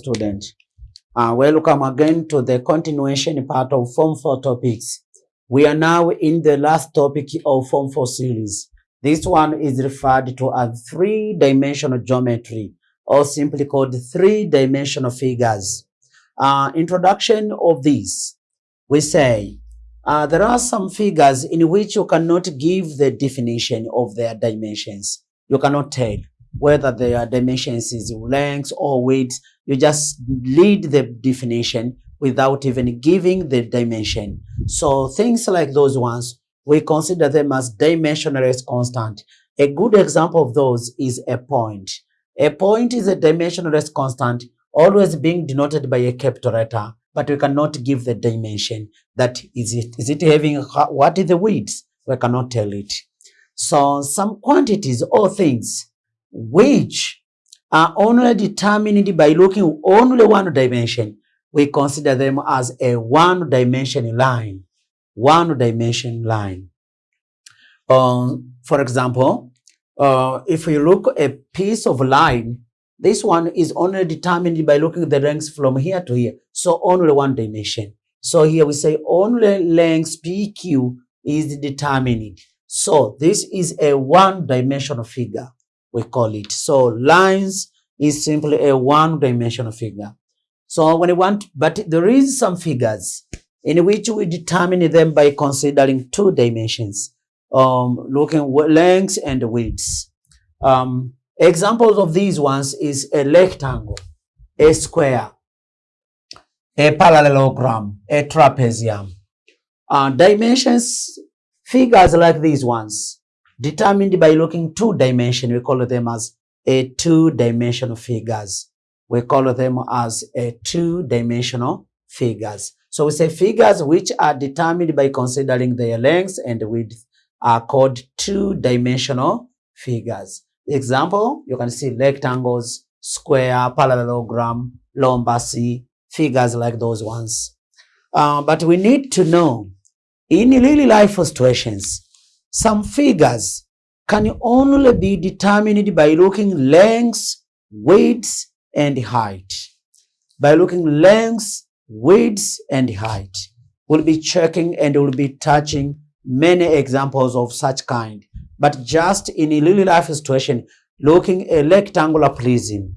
student. Uh, welcome again to the continuation part of Form 4 topics. We are now in the last topic of Form 4 series. This one is referred to as three-dimensional geometry or simply called three-dimensional figures. Uh, introduction of this, we say uh, there are some figures in which you cannot give the definition of their dimensions. You cannot tell whether their dimensions is length or width. You just lead the definition without even giving the dimension. So things like those ones, we consider them as dimensionless constant. A good example of those is a point. A point is a dimensionless constant, always being denoted by a capital letter, but we cannot give the dimension. That is it. Is it having, what is the width? We cannot tell it. So some quantities or things which are only determined by looking only one dimension, we consider them as a one dimension line. One dimension line. Um, for example, uh, if we look a piece of line, this one is only determined by looking the length from here to here. So only one dimension. So here we say only length PQ is determined. So this is a one dimensional figure we call it. So lines is simply a one-dimensional figure. So when we want, but there is some figures in which we determine them by considering two dimensions, um, looking lengths and widths. Um, examples of these ones is a rectangle, a square, a parallelogram, a trapezium. Uh, dimensions, figures like these ones, determined by looking two dimension. We call them as a two-dimensional figures. We call them as a two-dimensional figures. So we say figures which are determined by considering their length and width are called two-dimensional figures. Example, you can see rectangles, square, parallelogram, rhombus, figures like those ones. Uh, but we need to know in really life situations, some figures can only be determined by looking lengths, widths, and height. By looking lengths, widths, and height. We'll be checking and we'll be touching many examples of such kind. But just in a real life situation, looking a rectangular prism,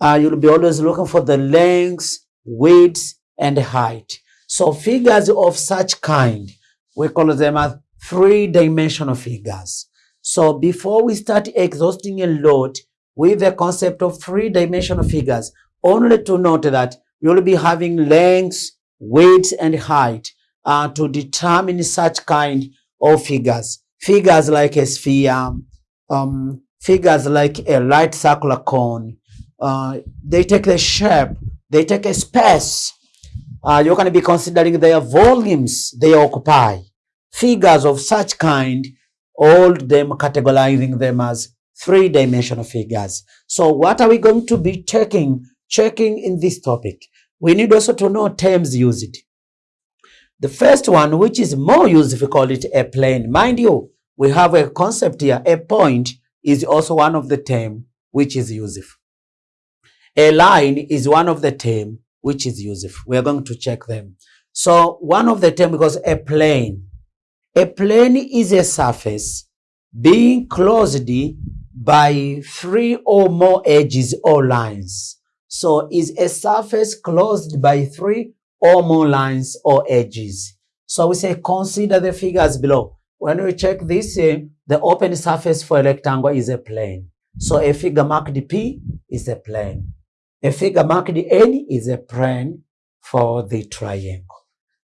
uh, you'll be always looking for the lengths, widths, and height. So figures of such kind, we call them as three-dimensional figures. So before we start exhausting a lot with the concept of three-dimensional figures, only to note that you'll be having length, width, and height uh, to determine such kind of figures. Figures like a sphere, um, figures like a right circular cone. Uh, they take the shape, they take a space. Uh, you're going to be considering their volumes they occupy figures of such kind, all them categorizing them as three-dimensional figures. So what are we going to be checking, checking in this topic? We need also to know terms used. The first one, which is more used, we call it a plane. Mind you, we have a concept here. A point is also one of the term which is used. A line is one of the term which is used. We are going to check them. So one of the term because a plane a plane is a surface being closed by three or more edges or lines. So is a surface closed by three or more lines or edges. So we say consider the figures below. When we check this, uh, the open surface for a rectangle is a plane. So a figure marked P is a plane. A figure marked N is a plane for the triangle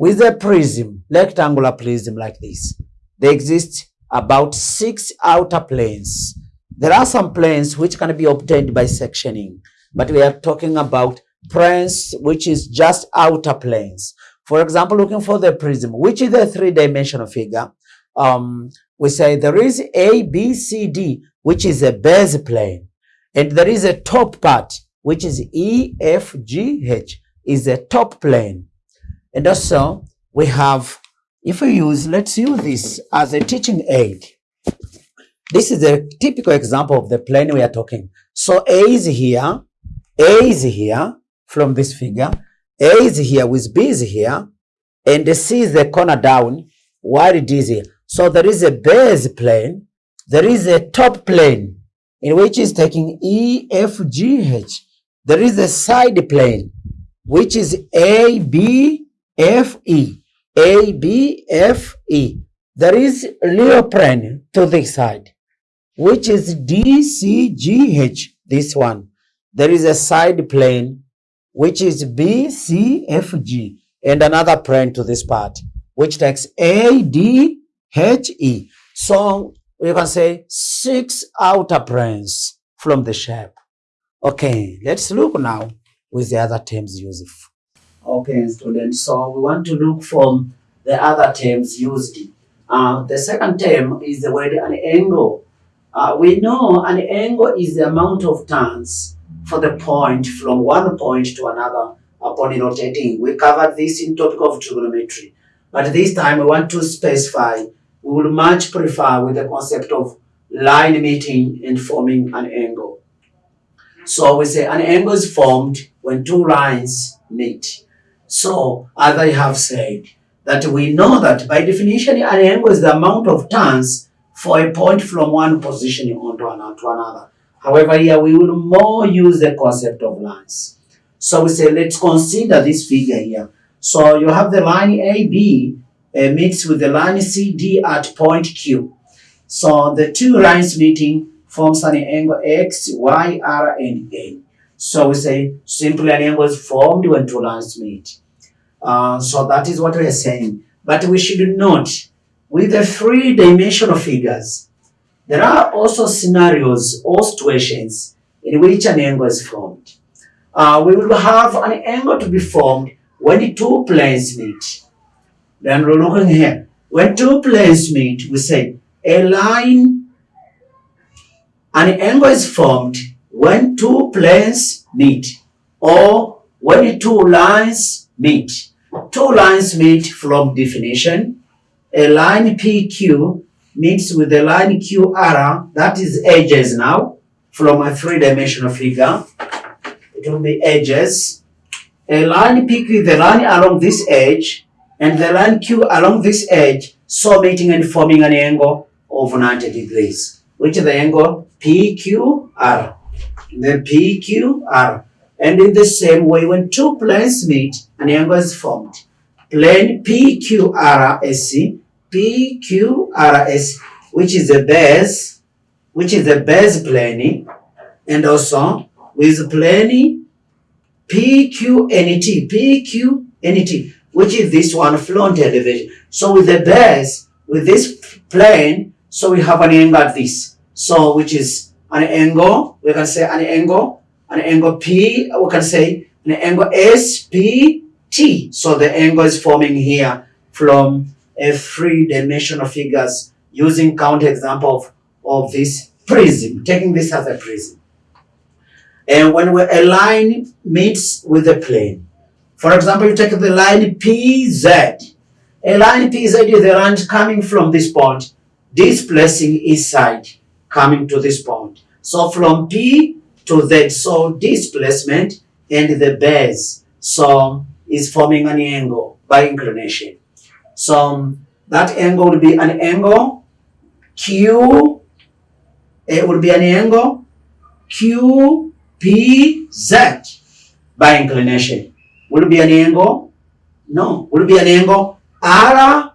with a prism, rectangular prism like this. There exist about six outer planes. There are some planes which can be obtained by sectioning, but we are talking about planes which is just outer planes. For example, looking for the prism, which is a three-dimensional figure, um, we say there is A, B, C, D, which is a base plane. And there is a top part, which is E, F, G, H, is a top plane. And also we have, if we use, let's use this as a teaching aid. This is a typical example of the plane we are talking. So A is here, A is here, from this figure. A is here with B is here and C is the corner down while D is here. So there is a base plane, there is a top plane in which is taking E, F, G, H. There is a side plane which is A, B, F, E. A, B, F, E. There is plane to this side which is D, C, G, H. This one. There is a side plane which is B, C, F, G, and another plane to this part, which takes A, D, H, E. So we can say six outer planes from the shape. Okay, let's look now with the other terms used. Okay, students, so we want to look from the other terms used. Uh, the second term is the word an angle. Uh, we know an angle is the amount of turns for the point from one point to another upon rotating. We covered this in topic of trigonometry. But this time we want to specify, we will much prefer with the concept of line meeting and forming an angle. So we say an angle is formed when two lines meet. So as I have said, that we know that by definition an angle is the amount of turns for a point from one position onto another. However, here we will more use the concept of lines. So we say, let's consider this figure here. So you have the line AB uh, meets with the line CD at point Q. So the two lines meeting forms an angle X, Y, R, and A. So we say simply an angle is formed when two lines meet. Uh, so that is what we are saying. But we should note with the three-dimensional figures, there are also scenarios or situations in which an angle is formed. Uh, we will have an angle to be formed when the two planes meet. Then we're looking here. When two planes meet, we say a line, an angle is formed when two planes meet or when two lines meet. Two lines meet from definition a line PQ meets with a line QR, that is edges now, from a three-dimensional figure. It will be edges. A line PQ, the line along this edge, and the line Q along this edge, so meeting and forming an angle of 90 degrees, which is the angle PQR. The PQR. And in the same way, when two planes meet, an angle is formed. Plane PQRSC PQRS, which is the base, which is the base plane, and also with plane PQNT, PQNT, which is this one front elevation. So with the base, with this plane, so we have an angle at this. So which is an angle, we can say an angle, an angle P, we can say an angle SPT. So the angle is forming here from a three-dimensional figures using count example of, of this prism, taking this as a prism. And when a line meets with a plane, for example, you take the line PZ. A line PZ is the line coming from this point, displacing each side, coming to this point. So from P to Z, so displacement and the base, so is forming an angle by inclination. So that angle will be an angle Q, eh, it will be an angle QPZ by inclination. Will it be an angle? No. Will it be an angle RPZ?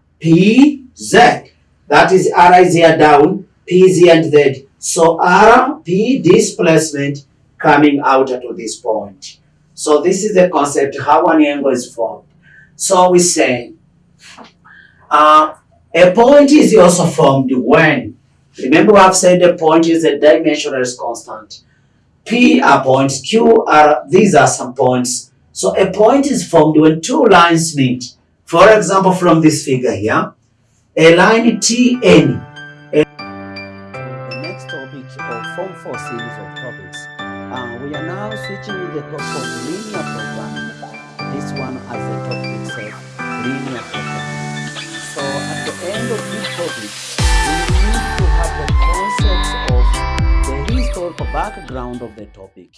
That is R is here down, P here and Z. So RP displacement coming out to this point. So this is the concept how an angle is formed. So we say uh, a point is also formed when, remember I've said a point is a dimensionless constant. P are points, Q are, these are some points. So a point is formed when two lines meet. For example, from this figure here, a line TN. The topic of Form 4 series of topics. Uh, we are now switching the topic of linear programming. This one as the topic itself, linear programming end of this topic, we need to have the concept of the historical background of the topic.